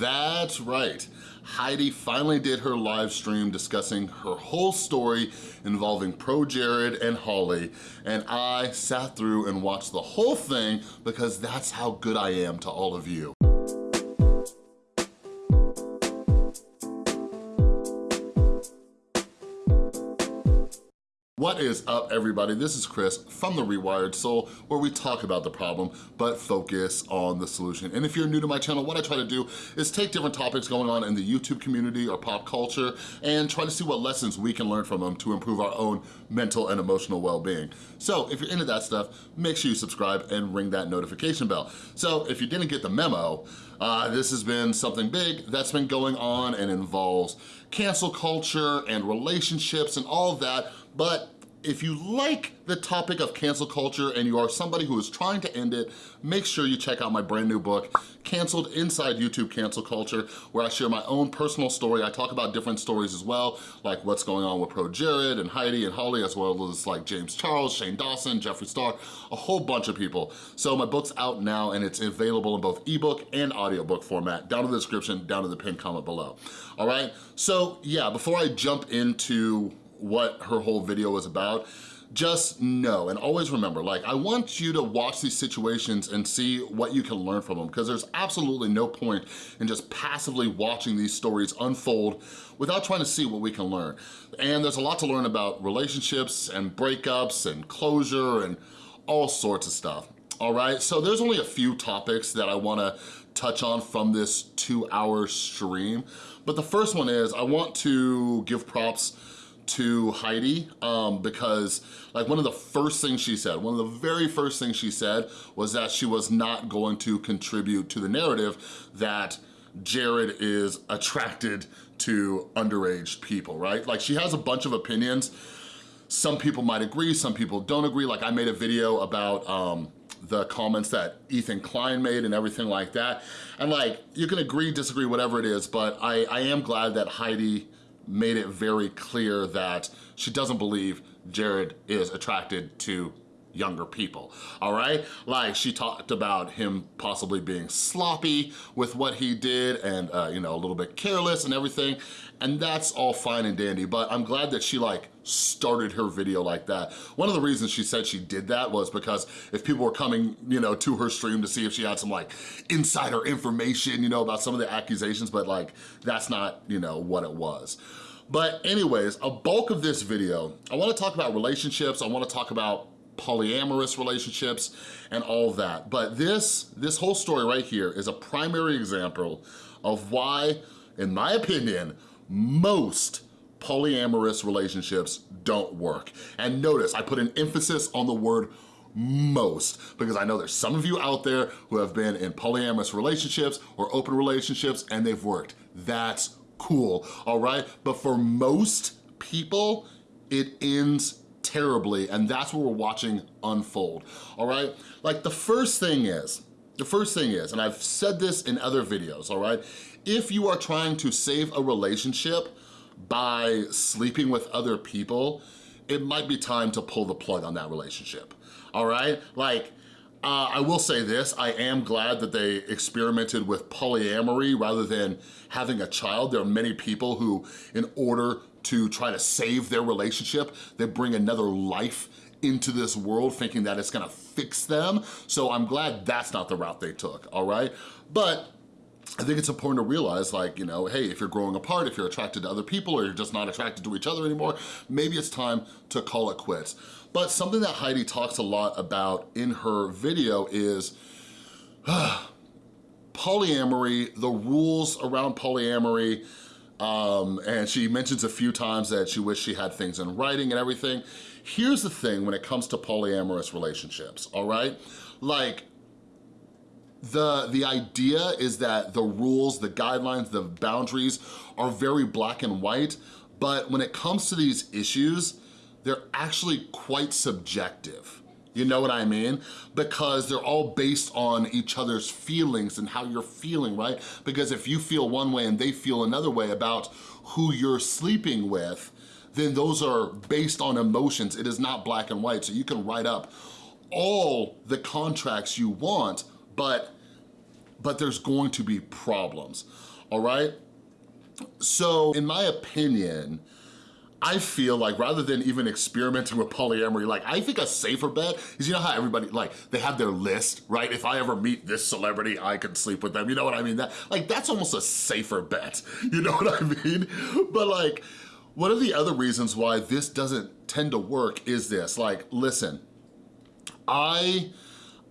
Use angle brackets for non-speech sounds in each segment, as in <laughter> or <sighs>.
That's right. Heidi finally did her live stream discussing her whole story involving Pro Jared and Holly, and I sat through and watched the whole thing because that's how good I am to all of you. What is up everybody? This is Chris from The Rewired Soul where we talk about the problem but focus on the solution. And if you're new to my channel, what I try to do is take different topics going on in the YouTube community or pop culture and try to see what lessons we can learn from them to improve our own mental and emotional well-being. So if you're into that stuff, make sure you subscribe and ring that notification bell. So if you didn't get the memo, uh, this has been something big that's been going on and involves cancel culture and relationships and all that but if you like the topic of cancel culture and you are somebody who is trying to end it, make sure you check out my brand new book, Canceled Inside YouTube Cancel Culture, where I share my own personal story. I talk about different stories as well, like what's going on with Pro Jared and Heidi and Holly, as well as like James Charles, Shane Dawson, Jeffree Star, a whole bunch of people. So my book's out now and it's available in both ebook and audiobook format, down in the description, down in the pinned comment below. All right, so yeah, before I jump into what her whole video was about, just know and always remember, like I want you to watch these situations and see what you can learn from them because there's absolutely no point in just passively watching these stories unfold without trying to see what we can learn. And there's a lot to learn about relationships and breakups and closure and all sorts of stuff. All right, so there's only a few topics that I wanna touch on from this two hour stream. But the first one is I want to give props to Heidi um, because like one of the first things she said, one of the very first things she said was that she was not going to contribute to the narrative that Jared is attracted to underage people, right? Like she has a bunch of opinions. Some people might agree, some people don't agree. Like I made a video about um, the comments that Ethan Klein made and everything like that. And like, you can agree, disagree, whatever it is, but I, I am glad that Heidi made it very clear that she doesn't believe Jared is attracted to younger people, all right? Like she talked about him possibly being sloppy with what he did and, uh, you know, a little bit careless and everything. And that's all fine and dandy, but I'm glad that she like started her video like that. One of the reasons she said she did that was because if people were coming, you know, to her stream to see if she had some like insider information, you know, about some of the accusations, but like that's not, you know, what it was. But anyways, a bulk of this video, I wanna talk about relationships, I wanna talk about polyamorous relationships and all of that. But this, this whole story right here is a primary example of why, in my opinion, most polyamorous relationships don't work. And notice, I put an emphasis on the word most because I know there's some of you out there who have been in polyamorous relationships or open relationships and they've worked. That's cool, all right? But for most people, it ends terribly, and that's what we're watching unfold, all right? Like the first thing is, the first thing is, and I've said this in other videos, all right? If you are trying to save a relationship by sleeping with other people, it might be time to pull the plug on that relationship, all right? Like, uh, I will say this, I am glad that they experimented with polyamory rather than having a child. There are many people who, in order to try to save their relationship. They bring another life into this world thinking that it's gonna fix them. So I'm glad that's not the route they took, all right? But I think it's important to realize like, you know, hey, if you're growing apart, if you're attracted to other people or you're just not attracted to each other anymore, maybe it's time to call it quits. But something that Heidi talks a lot about in her video is <sighs> polyamory, the rules around polyamory, um, and she mentions a few times that she wished she had things in writing and everything. Here's the thing when it comes to polyamorous relationships, all right? Like, the, the idea is that the rules, the guidelines, the boundaries are very black and white, but when it comes to these issues, they're actually quite subjective. You know what I mean? Because they're all based on each other's feelings and how you're feeling, right? Because if you feel one way and they feel another way about who you're sleeping with, then those are based on emotions. It is not black and white. So you can write up all the contracts you want, but but there's going to be problems, all right? So in my opinion, I feel like rather than even experimenting with polyamory, like I think a safer bet is, you know how everybody, like they have their list, right? If I ever meet this celebrity, I can sleep with them, you know what I mean? That Like that's almost a safer bet, <laughs> you know what I mean? But like, one of the other reasons why this doesn't tend to work is this, like, listen, I,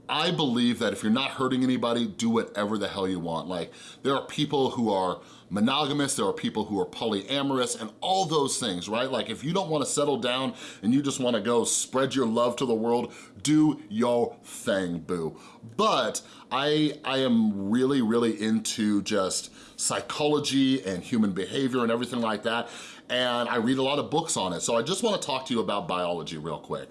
I believe that if you're not hurting anybody, do whatever the hell you want. Like, there are people who are monogamous, there are people who are polyamorous, and all those things, right? Like, if you don't wanna settle down and you just wanna go spread your love to the world, do your thing, boo. But I, I am really, really into just psychology and human behavior and everything like that, and I read a lot of books on it. So I just wanna talk to you about biology real quick.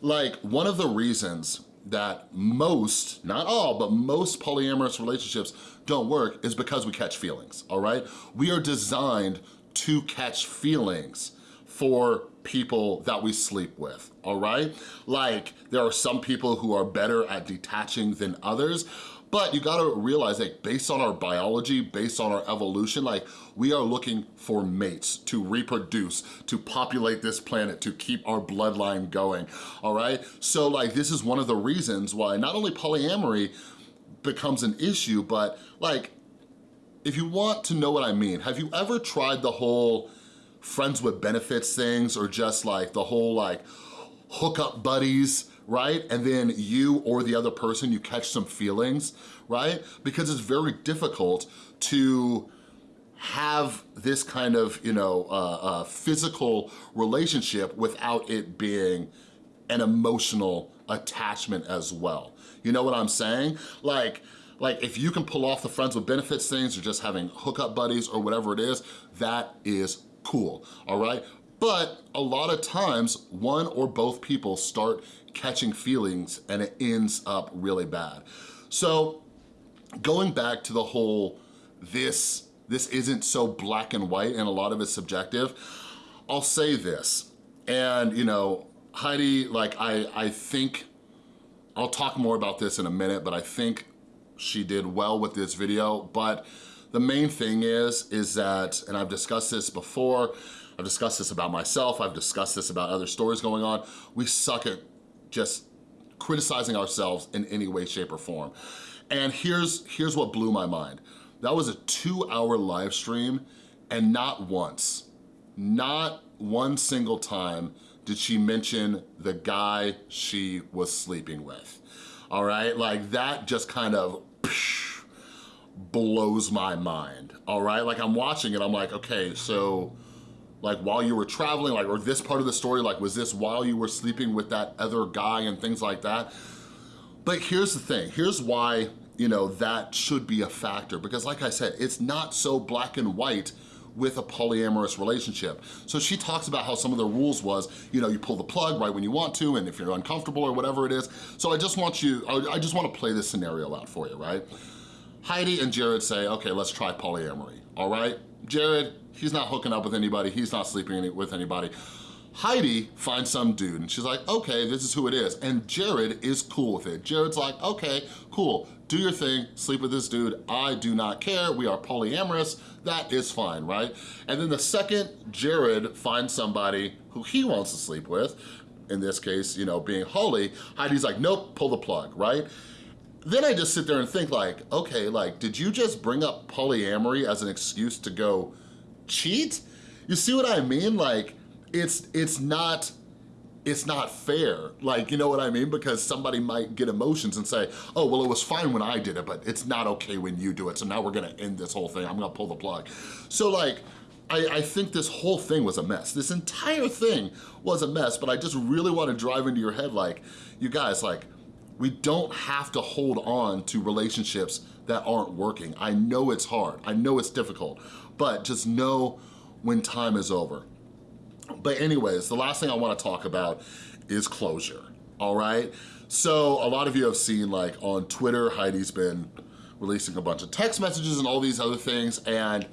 Like, one of the reasons that most, not all, but most polyamorous relationships don't work is because we catch feelings, all right? We are designed to catch feelings for people that we sleep with, all right? Like, there are some people who are better at detaching than others, but you gotta realize that based on our biology, based on our evolution, like we are looking for mates to reproduce, to populate this planet, to keep our bloodline going, all right? So like this is one of the reasons why not only polyamory becomes an issue, but like, if you want to know what I mean, have you ever tried the whole friends with benefits things or just like the whole like hookup buddies, right? And then you or the other person, you catch some feelings, right? Because it's very difficult to have this kind of, you know, uh, uh, physical relationship without it being an emotional attachment as well. You know what I'm saying? Like, like if you can pull off the friends with benefits things or just having hookup buddies or whatever it is, that is cool, all right? But a lot of times, one or both people start catching feelings and it ends up really bad. So going back to the whole this, this isn't so black and white and a lot of it's subjective, I'll say this, and you know, Heidi, like I, I think, I'll talk more about this in a minute, but I think she did well with this video, but the main thing is, is that, and I've discussed this before, I've discussed this about myself, I've discussed this about other stories going on, we suck at just criticizing ourselves in any way, shape, or form. And here's, here's what blew my mind. That was a two hour live stream and not once, not one single time did she mention the guy she was sleeping with. All right, like that just kind of blows my mind, all right? Like I'm watching it, I'm like, okay, so like while you were traveling, like, or this part of the story, like was this while you were sleeping with that other guy and things like that? But here's the thing, here's why, you know, that should be a factor because like I said, it's not so black and white with a polyamorous relationship. So she talks about how some of the rules was, you know, you pull the plug right when you want to and if you're uncomfortable or whatever it is. So I just want you, I just want to play this scenario out for you, right? Heidi and Jared say, okay, let's try polyamory, all right? Jared, he's not hooking up with anybody, he's not sleeping with anybody. Heidi finds some dude and she's like, okay, this is who it is. And Jared is cool with it. Jared's like, okay, cool, do your thing, sleep with this dude, I do not care, we are polyamorous, that is fine, right? And then the second Jared finds somebody who he wants to sleep with, in this case, you know, being Holly, Heidi's like, nope, pull the plug, right? Then I just sit there and think like, okay, like, did you just bring up polyamory as an excuse to go cheat? You see what I mean? Like, it's, it's not, it's not fair. Like, you know what I mean? Because somebody might get emotions and say, oh, well, it was fine when I did it, but it's not okay when you do it. So now we're gonna end this whole thing. I'm gonna pull the plug. So like, I, I, think this whole thing was a mess. This entire thing was a mess, but I just really want to drive into your head like, you guys, like, we don't have to hold on to relationships that aren't working. I know it's hard, I know it's difficult, but just know when time is over. But anyways, the last thing I wanna talk about is closure, all right? So a lot of you have seen like on Twitter, Heidi's been releasing a bunch of text messages and all these other things, and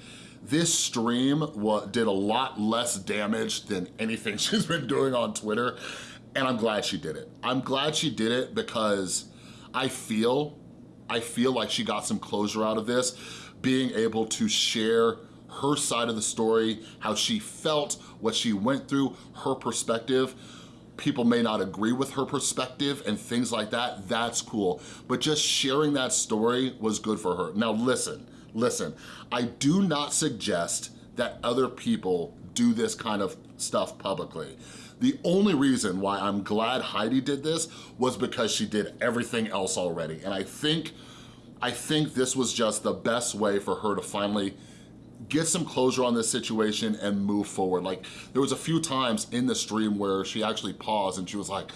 this stream did a lot less damage than anything <laughs> she's been doing on Twitter and I'm glad she did it. I'm glad she did it because I feel, I feel like she got some closure out of this, being able to share her side of the story, how she felt, what she went through, her perspective. People may not agree with her perspective and things like that, that's cool. But just sharing that story was good for her. Now listen, listen, I do not suggest that other people do this kind of stuff publicly. The only reason why I'm glad Heidi did this was because she did everything else already. And I think, I think this was just the best way for her to finally get some closure on this situation and move forward. Like there was a few times in the stream where she actually paused and she was like,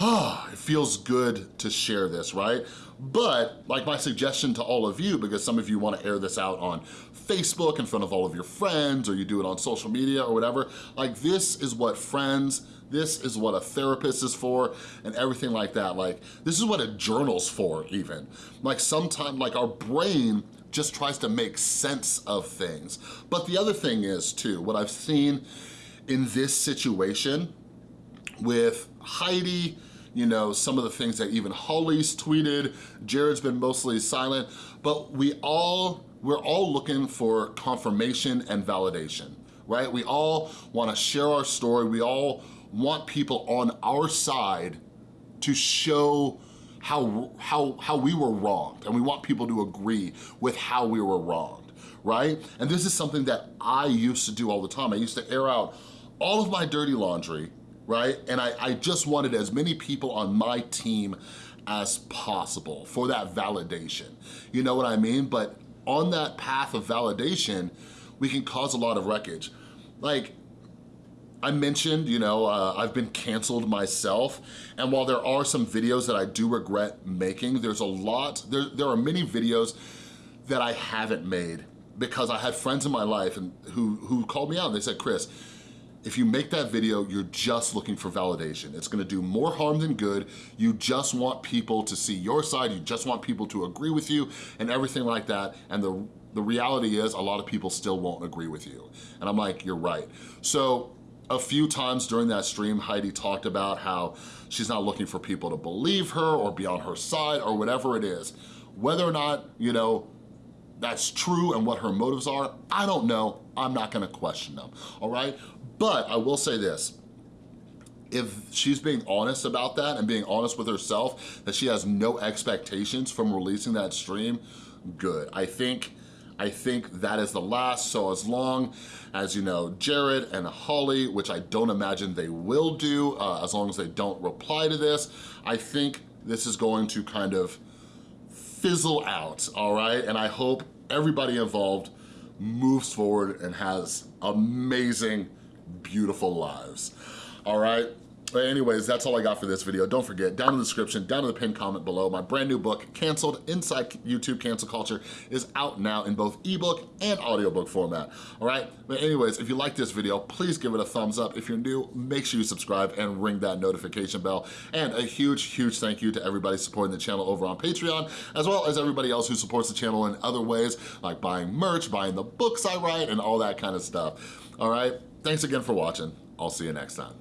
oh, it feels good to share this, right? But like my suggestion to all of you, because some of you wanna air this out on Facebook in front of all of your friends or you do it on social media or whatever, like this is what friends, this is what a therapist is for and everything like that. Like this is what a journal's for even. Like sometimes like our brain just tries to make sense of things. But the other thing is too, what I've seen in this situation with Heidi, you know, some of the things that even Holly's tweeted, Jared's been mostly silent, but we all, we're all looking for confirmation and validation, right? We all wanna share our story. We all want people on our side to show how, how, how we were wronged and we want people to agree with how we were wronged, right? And this is something that I used to do all the time. I used to air out all of my dirty laundry, right? And I, I just wanted as many people on my team as possible for that validation. You know what I mean? But on that path of validation, we can cause a lot of wreckage. Like, I mentioned, you know, uh, I've been canceled myself, and while there are some videos that I do regret making, there's a lot, there, there are many videos that I haven't made because I had friends in my life and who, who called me out and they said, Chris, if you make that video, you're just looking for validation. It's gonna do more harm than good. You just want people to see your side. You just want people to agree with you and everything like that. And the, the reality is a lot of people still won't agree with you. And I'm like, you're right. So a few times during that stream, Heidi talked about how she's not looking for people to believe her or be on her side or whatever it is. Whether or not, you know, that's true and what her motives are, I don't know. I'm not gonna question them, all right? But I will say this, if she's being honest about that and being honest with herself, that she has no expectations from releasing that stream, good. I think I think that is the last, so as long as, you know, Jared and Holly, which I don't imagine they will do, uh, as long as they don't reply to this, I think this is going to kind of fizzle out, all right? And I hope everybody involved moves forward and has amazing, beautiful lives, all right? But anyways, that's all I got for this video. Don't forget, down in the description, down in the pinned comment below, my brand new book, Canceled Inside YouTube Cancel Culture, is out now in both ebook and audiobook format, all right? But anyways, if you like this video, please give it a thumbs up. If you're new, make sure you subscribe and ring that notification bell. And a huge, huge thank you to everybody supporting the channel over on Patreon, as well as everybody else who supports the channel in other ways, like buying merch, buying the books I write, and all that kind of stuff, all right? Thanks again for watching. I'll see you next time.